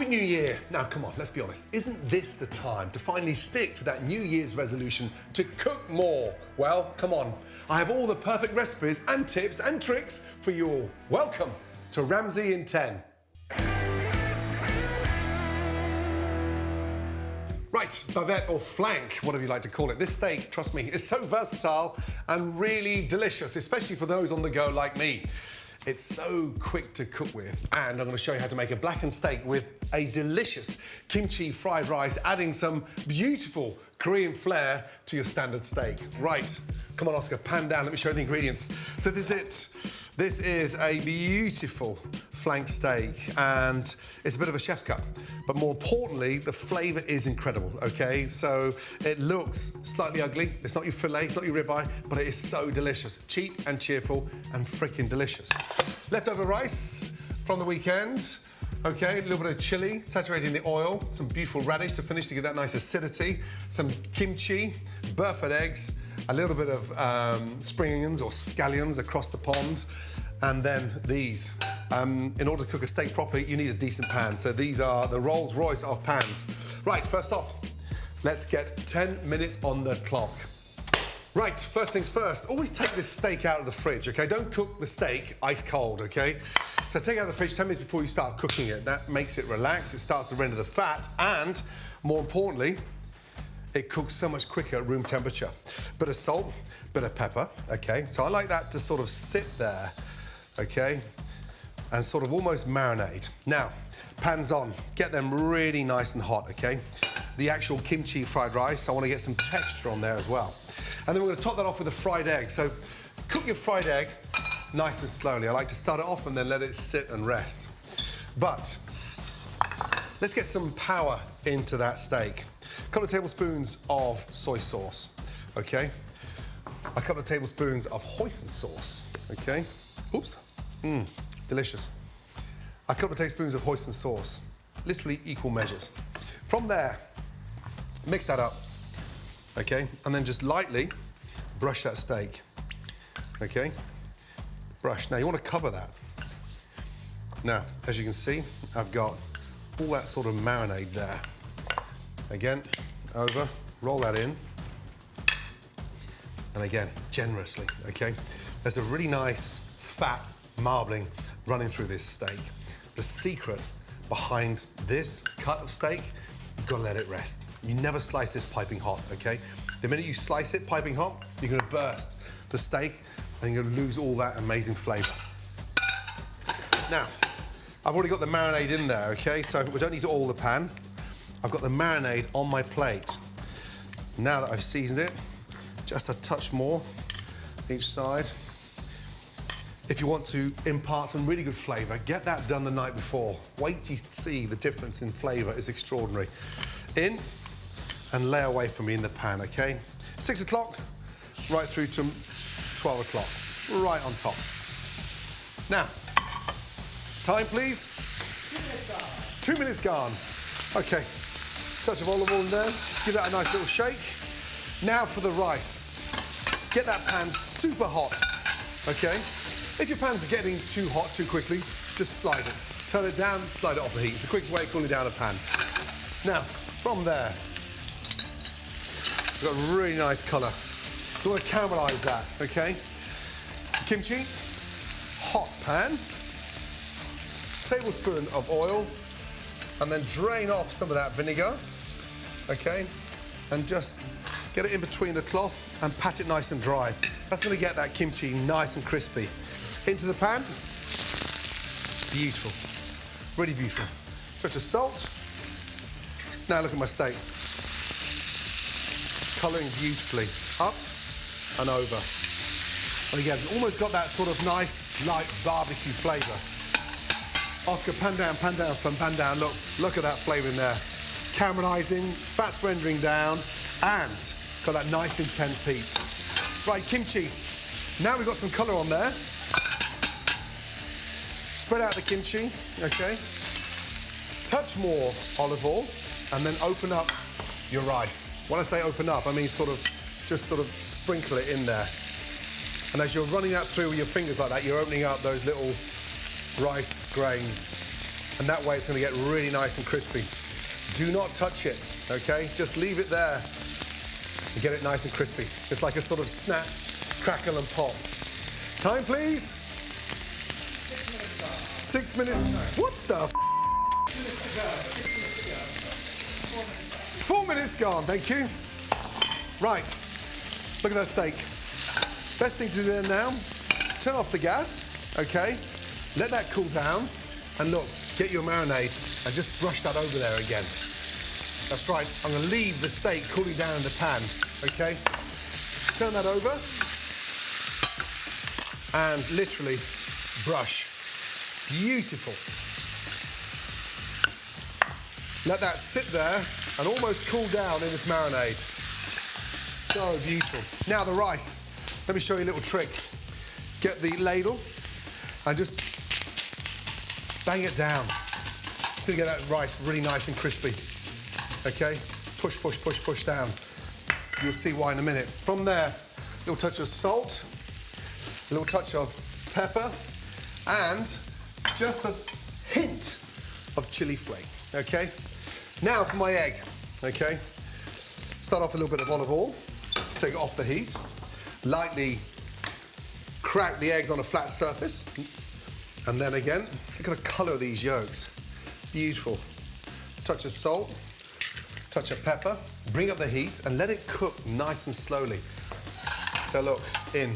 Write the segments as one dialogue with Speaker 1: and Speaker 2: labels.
Speaker 1: Happy New Year! Now, come on, let's be honest. Isn't this the time to finally stick to that New Year's resolution to cook more? Well, come on. I have all the perfect recipes and tips and tricks for you all. Welcome to Ramsay in 10. Right, bavette or flank, whatever you like to call it. This steak, trust me, is so versatile and really delicious, especially for those on the go like me. It's so quick to cook with. And I'm going to show you how to make a blackened steak with a delicious kimchi fried rice, adding some beautiful Korean flair to your standard steak. Right, come on, Oscar, pan down. Let me show you the ingredients. So this is it. This is a beautiful flank steak and it's a bit of a chef's cut. But more importantly, the flavour is incredible, okay? So it looks slightly ugly. It's not your filet, it's not your ribeye, but it is so delicious. Cheap and cheerful and freaking delicious. Leftover rice from the weekend. Okay, a little bit of chili, saturating the oil, some beautiful radish to finish to get that nice acidity, some kimchi, Burford eggs, a little bit of um, spring onions or scallions across the pond, and then these. Um, in order to cook a steak properly, you need a decent pan. So these are the Rolls Royce of pans. Right, first off, let's get 10 minutes on the clock. Right, first things first, always take this steak out of the fridge, okay? Don't cook the steak ice cold, okay? So take out of the fridge 10 minutes before you start cooking it. That makes it relax, it starts to render the fat, and more importantly, it cooks so much quicker at room temperature. Bit of salt, bit of pepper, okay? So I like that to sort of sit there, okay? And sort of almost marinate. Now, pans on, get them really nice and hot, okay? The actual kimchi fried rice, I want to get some texture on there as well. And then we're going to top that off with a fried egg. So cook your fried egg nice and slowly. I like to start it off and then let it sit and rest. But let's get some power into that steak. A couple of tablespoons of soy sauce, okay? A couple of tablespoons of hoisin sauce, okay? Oops, mmm, delicious. A couple of tablespoons of hoisin sauce, literally equal measures. From there, mix that up, okay? And then just lightly brush that steak, okay? Brush. Now, you want to cover that. Now, as you can see, I've got all that sort of marinade there. Again, over, roll that in. And again, generously, okay? There's a really nice fat marbling running through this steak. The secret behind this cut of steak, you've got to let it rest. You never slice this piping hot, okay? The minute you slice it piping hot, you're to burst the steak and you're to lose all that amazing flavour. Now, I've already got the marinade in there, okay? So we don't need to oil the pan. I've got the marinade on my plate. Now that I've seasoned it, just a touch more each side. If you want to impart some really good flavour, get that done the night before. Wait till you see the difference in flavour. It's extraordinary. In and lay away from me in the pan, OK? Six o'clock, right through to 12 o'clock, right on top. Now, time, please? Two minutes gone. OK, touch of olive oil in there, give that a nice little shake. Now for the rice. Get that pan super hot, OK? If your pan's are getting too hot too quickly, just slide it. Turn it down, slide it off the heat. It's the quickest way of cooling down a pan. Now, from there, got a really nice colour. You want to caramelise that, OK? Kimchi, hot pan, tablespoon of oil, and then drain off some of that vinegar, OK? And just get it in between the cloth and pat it nice and dry. That's going to get that kimchi nice and crispy. Into the pan. Beautiful. Really beautiful. Touch of salt. Now look at my steak. Colouring beautifully. Up and over. And again, almost got that sort of nice, light barbecue flavour. Oscar, pan down, pan down, pan down. Look, look at that flavour in there. Caramelising, fats rendering down, and got that nice intense heat. Right, kimchi. Now we've got some colour on there. Spread out the kimchi, okay? Touch more olive oil, and then open up your rice. When I say open up, I mean sort of, just sort of sprinkle it in there. And as you're running that through with your fingers like that, you're opening up those little rice grains. And that way it's gonna get really nice and crispy. Do not touch it, okay? Just leave it there and get it nice and crispy. It's like a sort of snap, crackle and pop. Time, please. Six minutes. What the f Four minutes gone, thank you. Right, look at that steak. Best thing to do then now, turn off the gas, okay? Let that cool down, and look, get your marinade and just brush that over there again. That's right, I'm gonna leave the steak cooling down in the pan, okay? Turn that over, and literally brush. Beautiful. Let that sit there and almost cool down in this marinade. So beautiful. Now the rice. Let me show you a little trick. Get the ladle and just bang it down. So you get that rice really nice and crispy. Okay? Push, push, push, push down. You'll see why in a minute. From there, a little touch of salt, a little touch of pepper, and just a hint of chili flake, okay? Now for my egg, okay? Start off a little bit of olive oil, take it off the heat, lightly crack the eggs on a flat surface, and then again, look at the colour of these yolks. Beautiful. Touch of salt, touch of pepper, bring up the heat and let it cook nice and slowly. So look, in,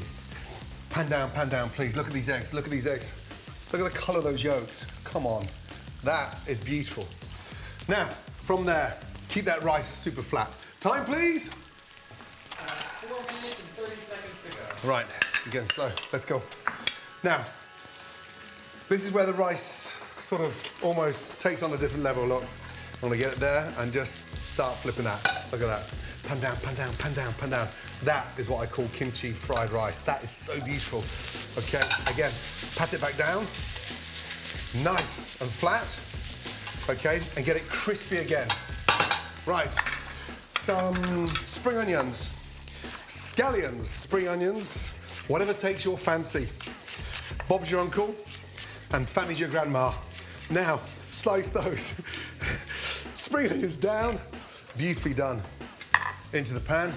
Speaker 1: pan down, pan down, please. Look at these eggs, look at these eggs. Look at the colour of those yolks. Come on, that is beautiful. Now, from there, keep that rice super flat. Time, please. Uh, right, you're getting slow. Let's go. Now, this is where the rice sort of almost takes on a different level. Look, I'm gonna get it there and just start flipping that. Look at that. Pan down, pan down, pan down, pan down. That is what I call kimchi fried rice. That is so beautiful. Okay, again, pat it back down. Nice and flat. Okay, and get it crispy again. Right, some spring onions, scallions, spring onions, whatever takes your fancy. Bob's your uncle and Fanny's your grandma. Now, slice those. spring onions down, beautifully done. Into the pan,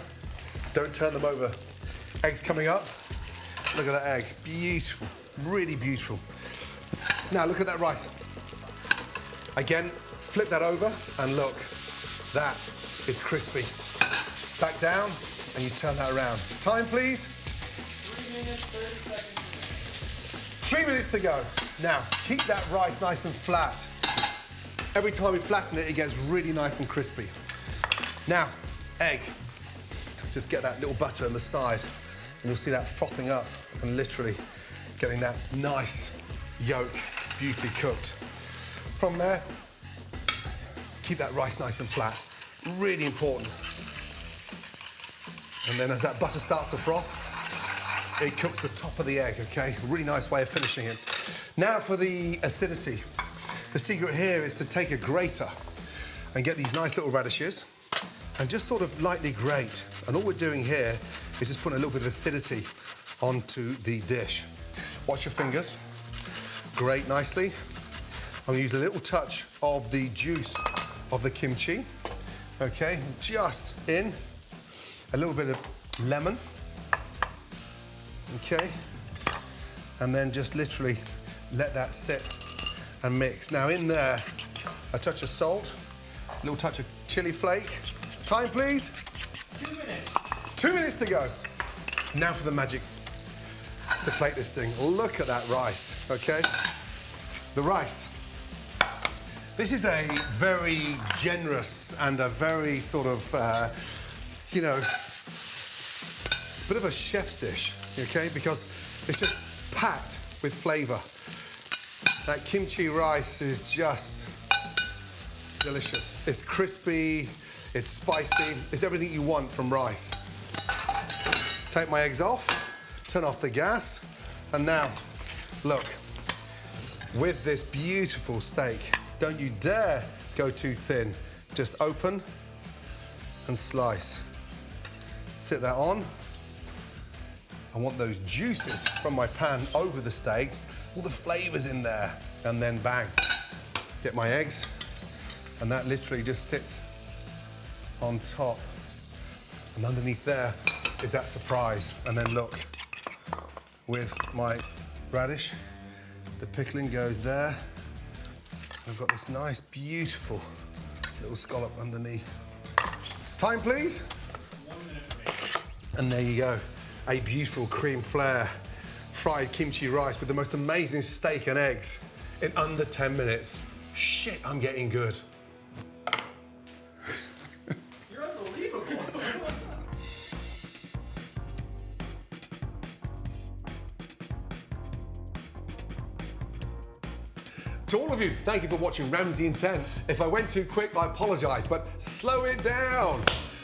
Speaker 1: don't turn them over. Eggs coming up, look at that egg, beautiful, really beautiful. Now look at that rice. Again, flip that over and look, that is crispy. Back down and you turn that around. Time please.
Speaker 2: Three minutes, 30 seconds.
Speaker 1: Three minutes to go. Now, keep that rice nice and flat. Every time we flatten it, it gets really nice and crispy. Now, egg. Just get that little butter on the side, and you'll see that frothing up and literally getting that nice yolk beautifully cooked. From there, keep that rice nice and flat. Really important. And then as that butter starts to froth, it cooks the top of the egg, okay? Really nice way of finishing it. Now for the acidity. The secret here is to take a grater and get these nice little radishes and just sort of lightly grate. And all we're doing here is just putting a little bit of acidity onto the dish. Watch your fingers. Grate nicely. I'm gonna use a little touch of the juice of the kimchi. Okay, just in. A little bit of lemon. Okay. And then just literally let that sit and mix. Now in there, a touch of salt, a little touch of chili flake. Time, please.
Speaker 2: Two minutes.
Speaker 1: Two minutes to go. Now for the magic to plate this thing. Look at that rice, okay? The rice. This is a very generous and a very sort of, uh, you know, it's a bit of a chef's dish, okay? Because it's just packed with flavour. That kimchi rice is just delicious. It's crispy, it's spicy, it's everything you want from rice. Take my eggs off, turn off the gas, and now, look, with this beautiful steak, don't you dare go too thin. Just open and slice. Sit that on. I want those juices from my pan over the steak, all the flavours in there, and then bang. get my eggs, and that literally just sits on top. And underneath there is that surprise. And then look, with my radish, the pickling goes there. I've got this nice, beautiful little scallop underneath. Time, please. And there you go, a beautiful Korean flair fried kimchi rice with the most amazing steak and eggs in under 10 minutes. Shit, I'm getting good. Thank you for watching Ramsay in 10. If I went too quick, I apologise, but slow it down.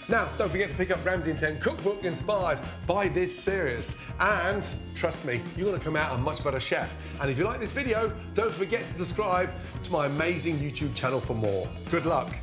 Speaker 1: Now, don't forget to pick up Ramsay in 10 cookbook inspired by this series. And trust me, you're gonna come out a much better chef. And if you like this video, don't forget to subscribe to my amazing YouTube channel for more. Good luck.